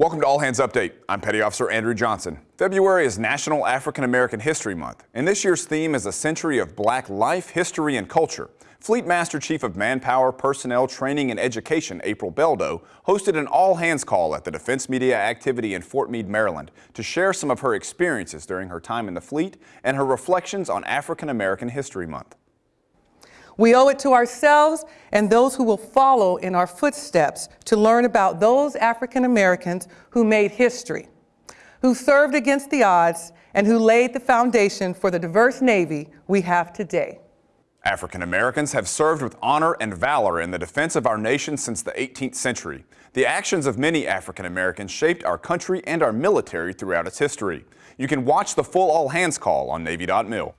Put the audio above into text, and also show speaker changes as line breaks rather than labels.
Welcome to All Hands Update. I'm Petty Officer Andrew Johnson. February is National African American History Month, and this year's theme is a century of black life, history, and culture. Fleet Master Chief of Manpower, Personnel, Training, and Education, April Beldo, hosted an all-hands call at the Defense Media Activity in Fort Meade, Maryland, to share some of her experiences during her time in the fleet and her reflections on African American History Month.
We owe it to ourselves and those who will follow in our footsteps to learn about those African Americans who made history, who served against the odds, and who laid the foundation for the diverse Navy we have today.
African Americans have served with honor and valor in the defense of our nation since the 18th century. The actions of many African Americans shaped our country and our military throughout its history. You can watch the full all hands call on Navy.mil.